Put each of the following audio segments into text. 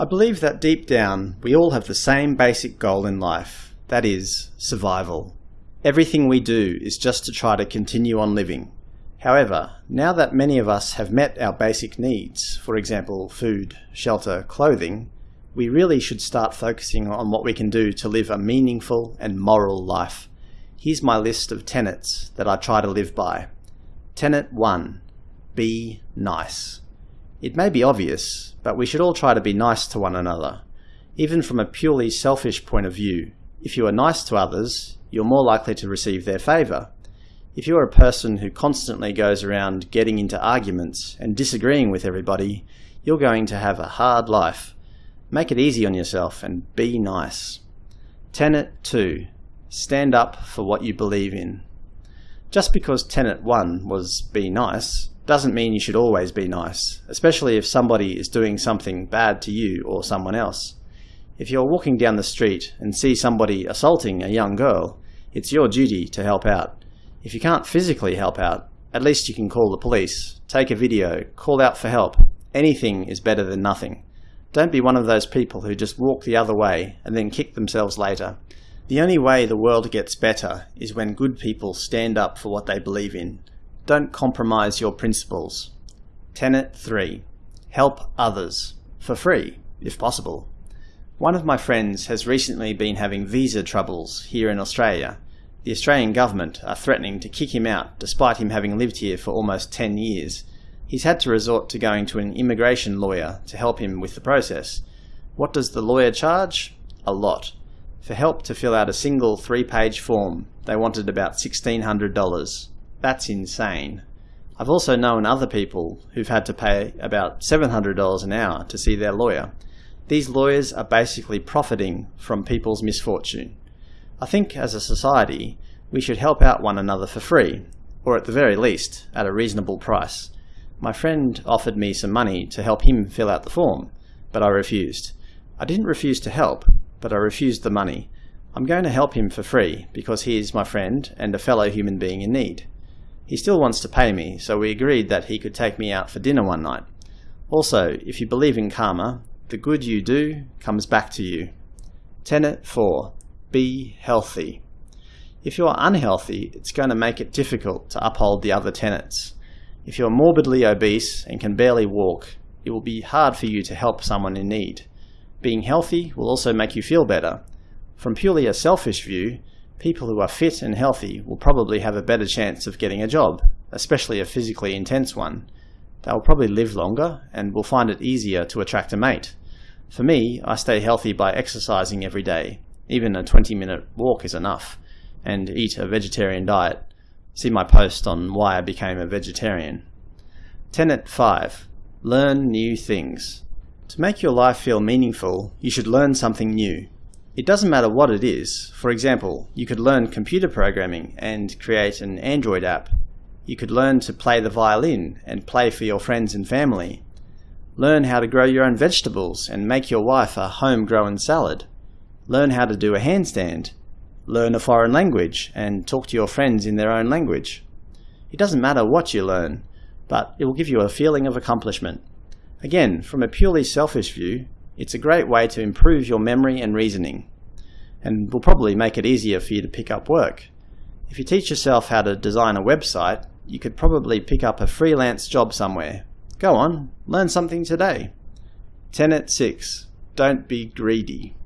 I believe that deep down, we all have the same basic goal in life, that is, survival. Everything we do is just to try to continue on living. However, now that many of us have met our basic needs, for example food, shelter, clothing, we really should start focusing on what we can do to live a meaningful and moral life. Here's my list of tenets that I try to live by. Tenet 1. Be nice. It may be obvious, but we should all try to be nice to one another. Even from a purely selfish point of view, if you are nice to others, you're more likely to receive their favour. If you're a person who constantly goes around getting into arguments and disagreeing with everybody, you're going to have a hard life. Make it easy on yourself and be nice. Tenet 2. Stand up for what you believe in. Just because Tenet 1 was be nice doesn't mean you should always be nice, especially if somebody is doing something bad to you or someone else. If you're walking down the street and see somebody assaulting a young girl, it's your duty to help out. If you can't physically help out, at least you can call the police, take a video, call out for help. Anything is better than nothing. Don't be one of those people who just walk the other way and then kick themselves later. The only way the world gets better is when good people stand up for what they believe in don't compromise your principles. Tenet 3. Help others. For free, if possible. One of my friends has recently been having visa troubles here in Australia. The Australian government are threatening to kick him out despite him having lived here for almost 10 years. He's had to resort to going to an immigration lawyer to help him with the process. What does the lawyer charge? A lot. For help to fill out a single three-page form, they wanted about $1,600. That's insane. I've also known other people who've had to pay about $700 an hour to see their lawyer. These lawyers are basically profiting from people's misfortune. I think as a society, we should help out one another for free, or at the very least, at a reasonable price. My friend offered me some money to help him fill out the form, but I refused. I didn't refuse to help, but I refused the money. I'm going to help him for free because he is my friend and a fellow human being in need. He still wants to pay me, so we agreed that he could take me out for dinner one night. Also, if you believe in karma, the good you do comes back to you. Tenet 4. Be healthy. If you're unhealthy, it's going to make it difficult to uphold the other tenets. If you're morbidly obese and can barely walk, it will be hard for you to help someone in need. Being healthy will also make you feel better. From purely a selfish view, people who are fit and healthy will probably have a better chance of getting a job, especially a physically intense one. They will probably live longer and will find it easier to attract a mate. For me, I stay healthy by exercising every day. Even a 20 minute walk is enough. And eat a vegetarian diet. See my post on why I became a vegetarian. Tenet 5. Learn new things. To make your life feel meaningful, you should learn something new. It doesn't matter what it is. For example, you could learn computer programming and create an Android app. You could learn to play the violin and play for your friends and family. Learn how to grow your own vegetables and make your wife a home-grown salad. Learn how to do a handstand. Learn a foreign language and talk to your friends in their own language. It doesn't matter what you learn, but it will give you a feeling of accomplishment. Again, from a purely selfish view, it's a great way to improve your memory and reasoning, and will probably make it easier for you to pick up work. If you teach yourself how to design a website, you could probably pick up a freelance job somewhere. Go on, learn something today. Tenet 6. Don't be greedy.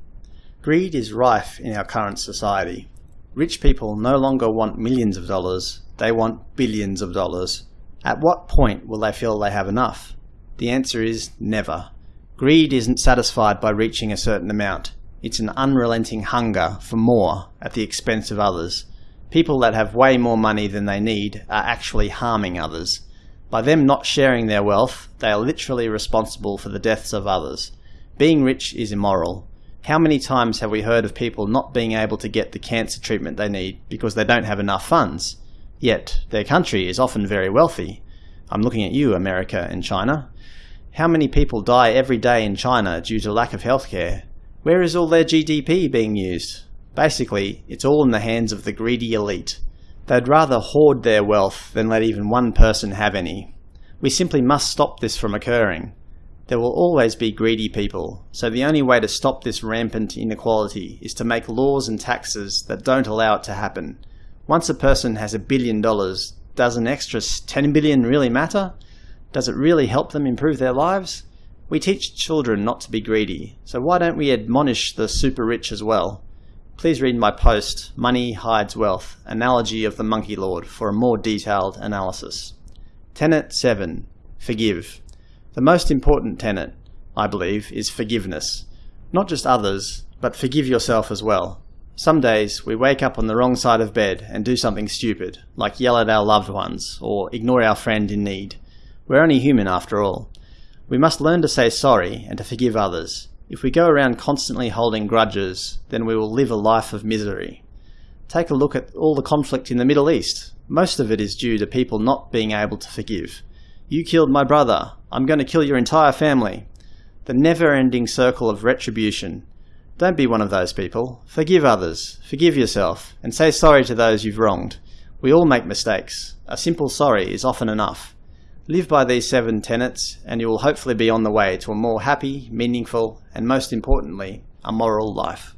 Greed is rife in our current society. Rich people no longer want millions of dollars, they want billions of dollars. At what point will they feel they have enough? The answer is never. Greed isn't satisfied by reaching a certain amount. It's an unrelenting hunger for more at the expense of others. People that have way more money than they need are actually harming others. By them not sharing their wealth, they are literally responsible for the deaths of others. Being rich is immoral. How many times have we heard of people not being able to get the cancer treatment they need because they don't have enough funds? Yet, their country is often very wealthy. I'm looking at you, America and China. How many people die every day in China due to lack of healthcare? Where is all their GDP being used? Basically, it's all in the hands of the greedy elite. They'd rather hoard their wealth than let even one person have any. We simply must stop this from occurring. There will always be greedy people, so the only way to stop this rampant inequality is to make laws and taxes that don't allow it to happen. Once a person has a billion dollars, does an extra 10 billion really matter? Does it really help them improve their lives? We teach children not to be greedy, so why don't we admonish the super rich as well? Please read my post, Money Hides Wealth, Analogy of the Monkey Lord, for a more detailed analysis. Tenet 7. Forgive. The most important tenet, I believe, is forgiveness. Not just others, but forgive yourself as well. Some days we wake up on the wrong side of bed and do something stupid, like yell at our loved ones or ignore our friend in need. We're only human after all. We must learn to say sorry and to forgive others. If we go around constantly holding grudges, then we will live a life of misery. Take a look at all the conflict in the Middle East. Most of it is due to people not being able to forgive. You killed my brother. I'm going to kill your entire family. The never-ending circle of retribution. Don't be one of those people. Forgive others. Forgive yourself. And say sorry to those you've wronged. We all make mistakes. A simple sorry is often enough. Live by these seven tenets and you will hopefully be on the way to a more happy, meaningful, and most importantly, a moral life.